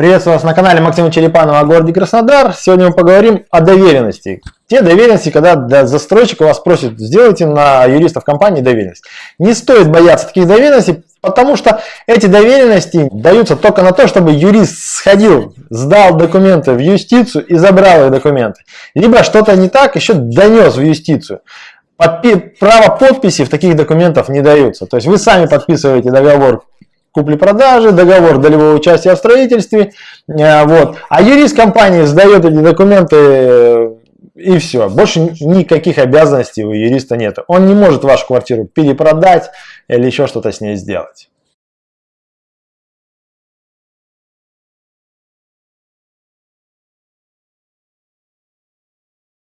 Приветствую вас на канале Максима Черепанова о городе Краснодар. Сегодня мы поговорим о доверенности. Те доверенности, когда застройщик вас просит, сделайте на юристов компании доверенность. Не стоит бояться таких доверенностей, потому что эти доверенности даются только на то, чтобы юрист сходил, сдал документы в юстицию и забрал их документы. Либо что-то не так, еще донес в юстицию. Подпи право подписи в таких документах не даются. То есть вы сами подписываете договор купли-продажи, договор долевого участия в строительстве, э, вот. А юрист компании сдает эти документы э, и все. Больше никаких обязанностей у юриста нет. Он не может вашу квартиру перепродать или еще что-то с ней сделать.